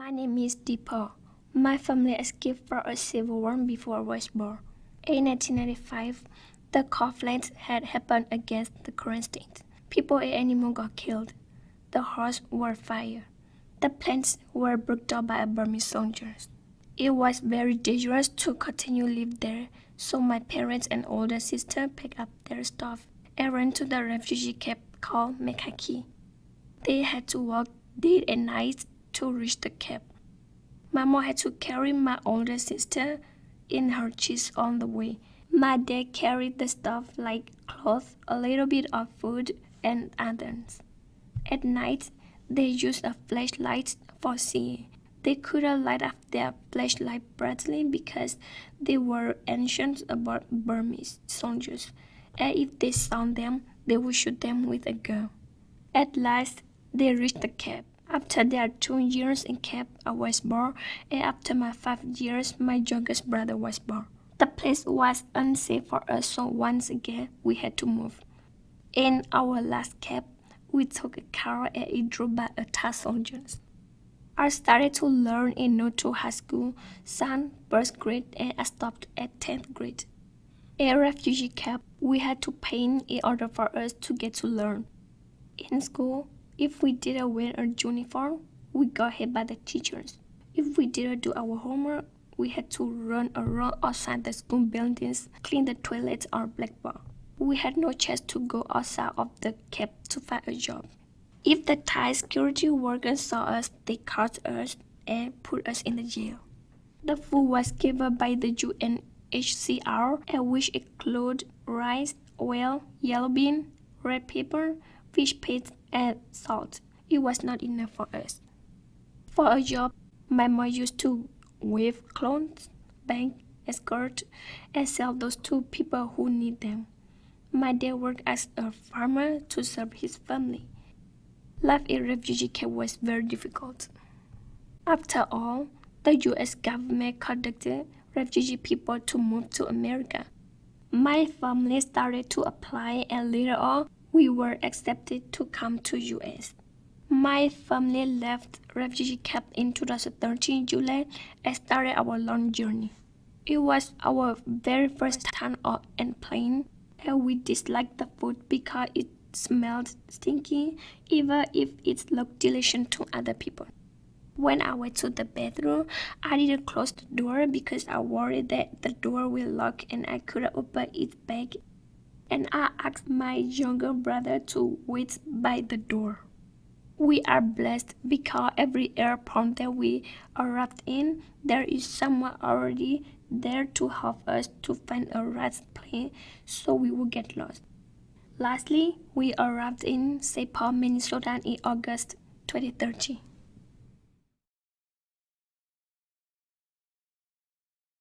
My name is Deepa. My family escaped from a civil war before I was born. In 1995, the conflict had happened against the current state. People and animals got killed. The horses were fired. The plants were broken up by Burmese soldiers. It was very dangerous to continue live there, so my parents and older sister picked up their stuff and ran to the refugee camp called Mekaki. They had to walk day and night to reach the camp. My mom had to carry my older sister in her chest on the way. My dad carried the stuff like clothes, a little bit of food, and others. At night, they used a flashlight for seeing. They couldn't light up their flashlight brightly because they were anxious about Burmese soldiers, and if they saw them, they would shoot them with a gun. At last, they reached the camp. After their two years in camp, I was born, and after my five years, my youngest brother was born. The place was unsafe for us, so once again, we had to move. In our last camp, we took a car and it drove by a task soldiers. I started to learn in Noto High School, San first grade, and I stopped at 10th grade. In refugee camp, we had to paint in order for us to get to learn. In school, if we didn't wear our uniform, we got hit by the teachers. If we didn't do our homework, we had to run around outside the school buildings, clean the toilets or blackboard. We had no chance to go outside of the camp to find a job. If the Thai security workers saw us, they caught us and put us in the jail. The food was given by the UNHCR, and which included rice, oil, yellow bean, red pepper, fish paste, and salt. It was not enough for us. For a job, my mom used to weave clothes, bank, escort, and sell those to people who need them. My dad worked as a farmer to serve his family. Life in refugee camp was very difficult. After all, the US government conducted refugee people to move to America. My family started to apply and later on, we were accepted to come to US. My family left refugee camp in 2013 July and started our long journey. It was our very first time on an plane and we disliked the food because it smelled stinky even if it looked delicious to other people. When I went to the bathroom, I didn't close the door because I worried that the door will lock and I couldn't open it back and I asked my younger brother to wait by the door. We are blessed because every airport that we arrived in, there is someone already there to help us to find a right plane so we will get lost. Lastly, we arrived in St. Paul, Minnesota in August 2013.